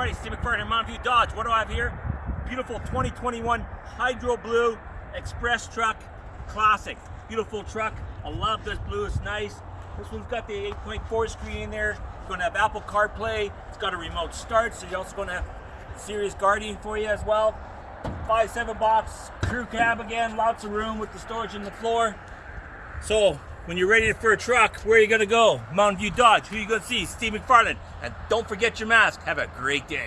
everybody, Steve McFarland here, Mountain View Dodge. What do I have here? Beautiful 2021 Hydro Blue Express Truck Classic. Beautiful truck. I love this blue, it's nice. This one's got the 8.4 screen in there. It's going to have Apple CarPlay. It's got a remote start, so you're also going to have Sirius Guardian for you as well. 5.7 box, crew cab again, lots of room with the storage in the floor. So, when you're ready for a truck, where are you going to go? Mountain View Dodge. Who you going to see? Steve McFarland. And don't forget your mask. Have a great day.